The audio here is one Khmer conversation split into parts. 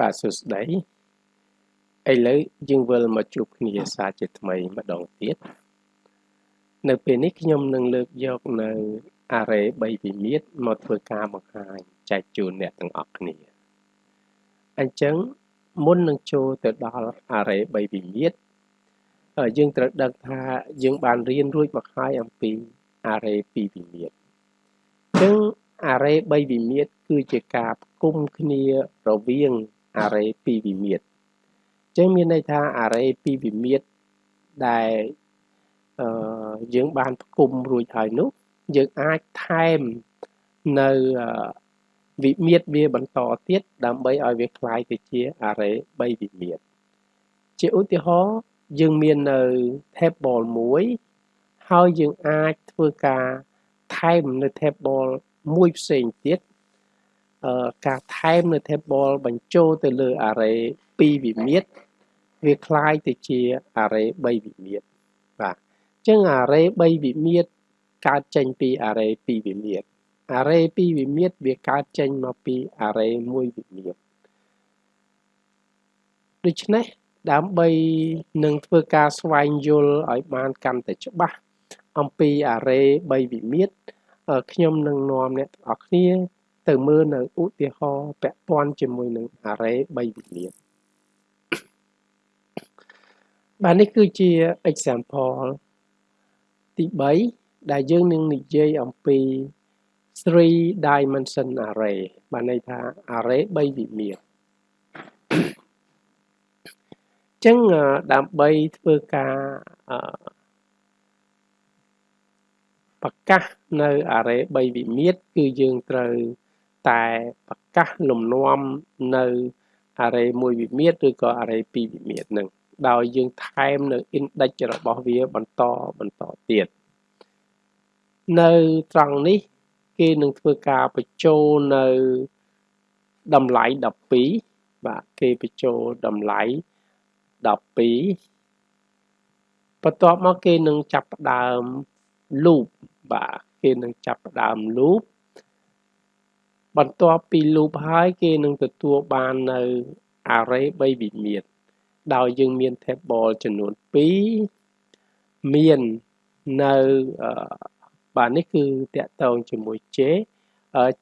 បាទសួស្តីឥឡូវយើងវិលមកជួបគ្នាសាជាថ្មីម្ដងទៀតនៅពេលនេះខ្ញុំនឹងលើកយកនៅ array 3វិមាត្រមកធ្វើការបង្ហាញចែកជូនអ្នកទាំងអស់គ្នាអញ្ចឹងមុននឹងចូលទៅដល់ array 3វិមាត្រយើងត្រូវដឹងថាយើងបានរៀនរួចមកហើយអំពី array 2វិមាត្រអញ្ចឹង array 3វិមាត្រគឺជាការផ្គុំគ្នារវាង array 2វិមាត្រអញ្ចឹងមានន័យថា array 2វិមាត្រដែលអឺយើងបានផ្គុំរួចហើយនោះយើងអាចថែមនៅវិមាត្រវាបន្តទៀតដើម្បីឲ្យវាคล้ายទៅជា array 3វិមាត្រជាឧទាហរណ៍យើងមាននៅ table មួយហើយយើងអាចធ្វើការថែមនៅ table មួយផ្សេងទៀត ការថែមនៅ table បញ្ចូលទៅលើ array 2វិមាត្រវាคล้ายទៅជា array 3វិមាត្របាទអញ្ចឹង array 3វិមាត្រកើតចេញពី array 2វិមាត្រ array 2វិមាត្រវាកើតចេញមកពី array 1វិមាត្រដូច្នេះដើម្បីនឹងធ្វើការស្វែងយល់ឲ្យបានកាន់តែច្បាស់អំពី array 3វិមាត្រខ្ញុំនឹងនាំអ្នកទាំងអស់គ្នា ទៅមើលនៅឧទាហរណ៍ពាក់ព័ន្ធជាមួយនឹង array 3វិមាត្របាទនេះគឺជា example ទី3ដែលយើងនឹងនិយាយអំពី three dimension array បានន័យថា array 3វិមាត្រចឹងដើម្បីធ្វើការប្រកាសនៅ array 3វិមាត្រគឺយើងត្រូវ តែប្រកាសលំនាំនៅ array 1វិមាត្រឬក៏ array 2វិមាត្រនឹងដោយយើងថែមនៅ index របស់វាបន្តបន្តទៀតនៅត្រង់នេះគេនឹងធ្វើការបញ្ចូលនៅតម្លៃ12បាទគេបញ្ចូលតម្លៃ12បន្ទាប់មកគេនឹងចាប់ផ្ដើម loop បាទគេនឹងចាប់ផ្ដើម loop បន្ទាប់ពី loop ហើយគេនឹងទទួលបាននៅ array 3វិមាត្រដោយយើងមាន table ចំនួន2មាននៅបាទនេះគឺតកតងជាមួយ J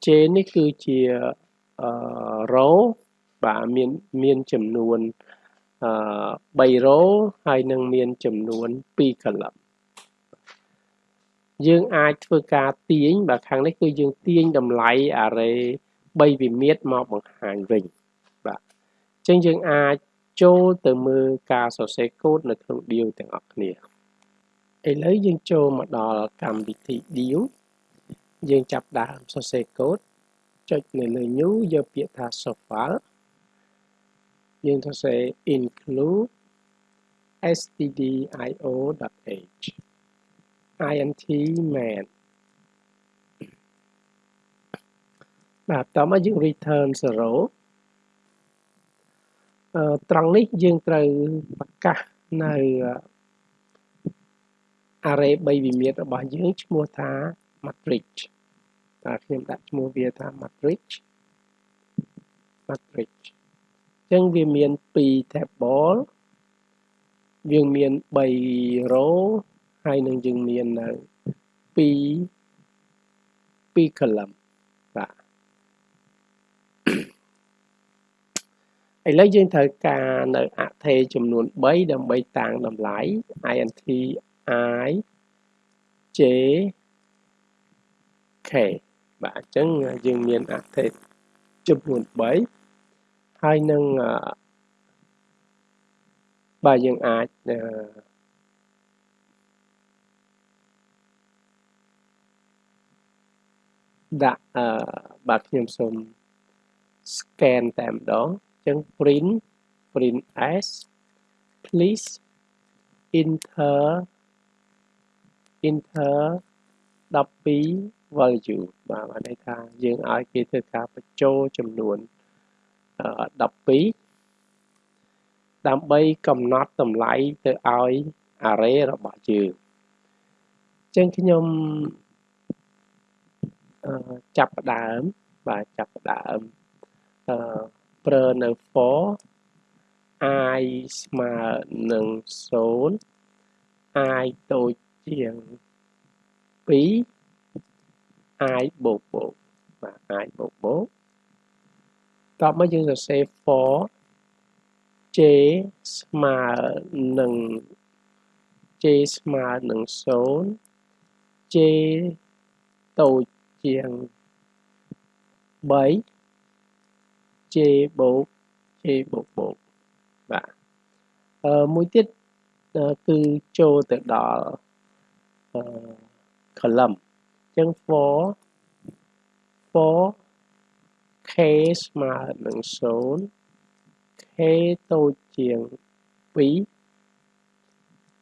J នេះគឺជា row បាទមានមានចំនួនអឺ3 row ហើយនឹងមានចំនួន2 column យើងអាចធ្វើការទាញបាទខាងនេះគឺយើងទាញតម្លៃ array 3វិមាត្រមកបង្ហាញវិញបាទអញ្ចឹងយើងអាចចូលទៅមើលការសរសេរកូដនៅក្នុង deal ទាំងអស់គ្នាឥឡូវយើងចូលមកដល់កម្មវិធី deal យើងចាប់ដើមសរសេរកូដចុចនៅលើ new យកពាក្យថា software យើងសរសេរ include stdio.h int man បាទតោះមកយើង return 0អឺត្រង់នេះយើងត្រូវប្រកាសនៅ array 3វិមាត្ររបស់យើងឈ្មោះថា matrix បាទខ្ញុំដាក់ឈ្មោះវាថា matrix matrix អញ្ចឹងវាមាន2 table យើងមាន3 row ហើយនឹងយើងមាននៅ2 2 column បាទឥឡូវយើងត្រូវការនៅអថេចំនួន3ដើម្បីតាំងតម្លៃ int i j k បាទអញ្ចឹងយើងមានអថេចំនួន3ហើយនឹងបាទយើងអាច ដាក់អឺបាទខ្ញុំសូម scan តែម្ដងចឹង print print s please enter enter 12 value បាទបានន័យថាយើងឲ្យគេធ្វើការបញ្ចូលចំនួន12ដើម្បីកំណត់តម្លៃទៅឲ្យ array របស់យើងចឹងខ្ញុំ ចាប់ផ្ដើមបាទចាប់ផ្ដើមអឺប្រើនៅ for i ស្មើនឹង0 i តូចជាង2 i បូកបូកបាទ i បូកបូកតបមកយើងសរសេរ for j ស្មើនឹង j ស្មើនឹង0 j តូច chuyện bảy chê bộ chê bộ bộ và ờ, mũi tiết uh, ờ, cứ cho từ đó uh, ờ, lầm. Chân for for khế mà nâng số khế tô chuyện quý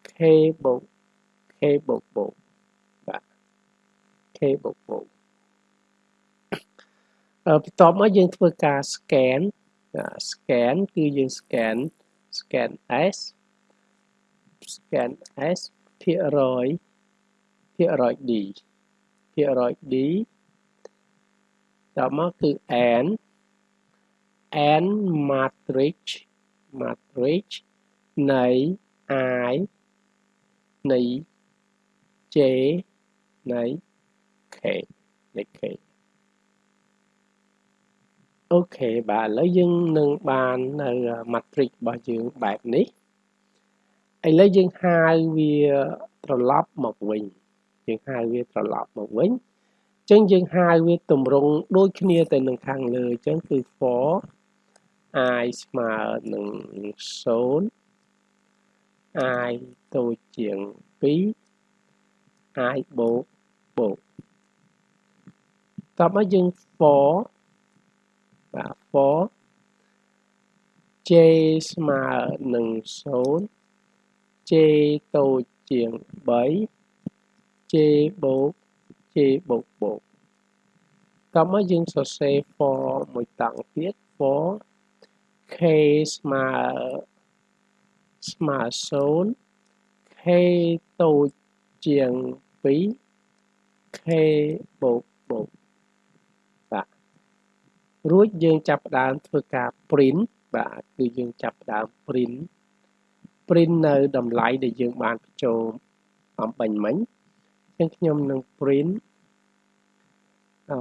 khế bộ khế bộ bộ và khế bộ bộ Ờ, បន្ទាប់មកយើងធ្វើការ scan à, scan cứ គឺយើង scan scan s scan s ភាគរយភាគរយ d ភាគរយ d. ដល់មកគឺ n n matrix matrix នៃ i នៃ j នៃ k នៃ k. អូខេបាទឥឡូវយើងនឹងបាននៅ matrix របស់យើងបែបនេះឥឡូវយើងហៅវាត្រឡប់មកវិញយើងហៅវាត្រឡប់មកវិញអញ្ចឹងយើងហៅវាតម្រង់ដូចគ្នាទៅនឹងខាងលើអញ្ចឹងគឺ for i ស្មើនឹង0 i តូចជាង2 i បូកបូកតោះមកយើង for បាទ for j ស្មើនឹង0 j តូចជាង3 j បូក j បូកបូកតាមមកយើងសរសេរ for មួយតង់ទៀត for k ស្មើស្មើ0 k តូចជាង2 k បូកបូក រួចយើងចាប់ផ្ដើមធ្វើការ print បាទគឺយើងចាប់ផ្ដើម print print នៅតម្លៃដែលយើងបានបញ្ចូលអំបញ្ញមិញអញ្ចឹងខ្ញុំនឹង print អឺ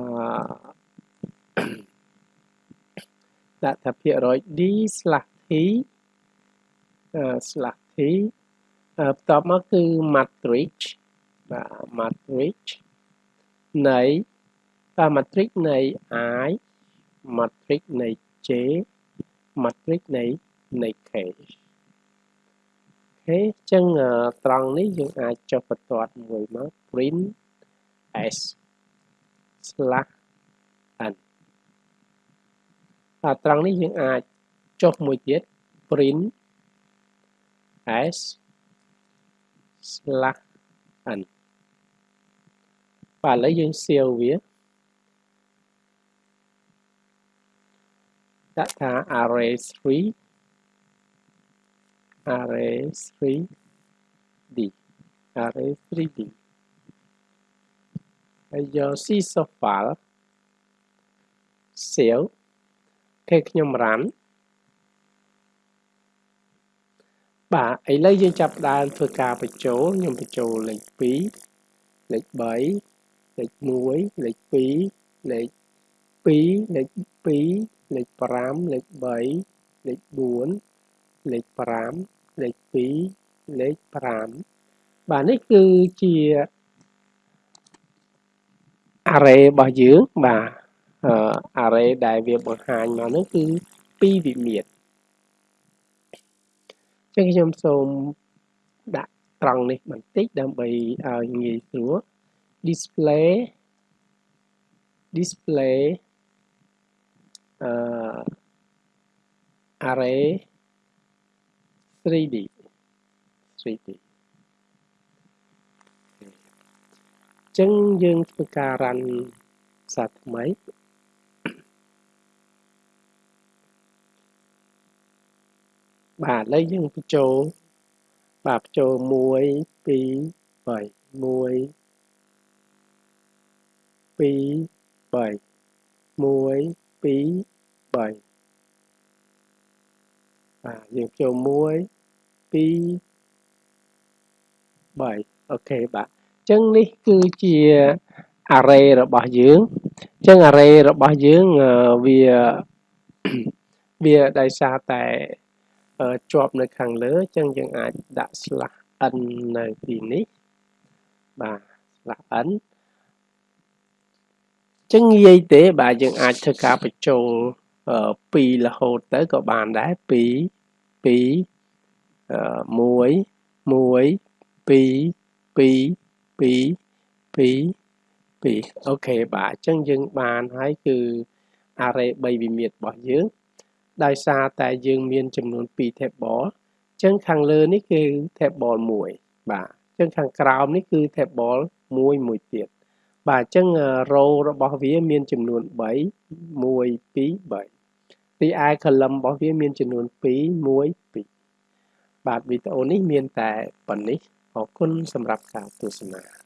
ដាក់ថាភាគរយ d/t slash t បន្ទាប់មកគឺ matrix បាទ matrix នៃ matrix នៃ i matrix នៃ J matrix នៃនៃ K ហេអញ្ចឹងត្រង់នេះយើងអាចចុះបន្ទាត់មួយមក print s slash n ហើយត្រង់នេះយើងអាចចុះមួយទៀត print s slash n បាទឥឡូវយើងសៀវវា ដាក់ថា array 3 array 3d array 3d ហើយយក C soft file save គេខ្ញុំ run បាទឥឡូវយើងចាប់ដើមធ្វើការបញ្ចូលខ្ញុំបញ្ចូលលេខ2លេខ3លេខ1លេខ2លេខ2លេខ2 លេខ5លេខ3លេខ4លេខ5លេខ2លេខ5បាទនេះគឺជា array របស់យើងបាទ array ដែលវាបង្ហាញមកនោះគឺ2វិមាត្រចឹងខ្ញុំសូមដាក់ត្រង់នេះបន្តិចដើម្បីឲ្យងាយស្រួល display display uh, array 3D 3D ចឹងយើងធ្វើការ run សាថ្មីបាទឥឡូវយើងបញ្ចូលបាទបញ្ចូល1 2 3 1 2 3 1 2 បាទយើងចូល1 2 3អូខេបាទអញ្ចឹងនេះគឺជា array របស់យើងអញ្ចឹង array របស់យើងវាវាដោយសារតែជាប់នៅខាងលើអញ្ចឹងយើងអាចដាក់ slash n នៅទីនេះបាទ slash n ចឹងងាយទេបាទយើងអាចធ្វើការបញ្ចូល 2រហូតទៅក៏បានដែរ2 2 1 1 2 2 2 2 2អូខេបាទអញ្ចឹងយើងបានហើយគឺ array 3វិមាត្ររបស់យើង ដោយសារតែយើងមានចំនួន2 table អញ្ចឹងខាងលើនេះគឺ table 1បាទអញ្ចឹងខាងក្រោមនេះគឺ table 1មួយទៀត បាទអញ្ចឹង row របស់វាមានចំនួន3 1 2 3ទីឯ column របស់វាមានចំនួន2 1 2បាទវីដេអូនេះមានតែប៉ុណ្នេះអរគុណសម្រាប់ការទស្សនា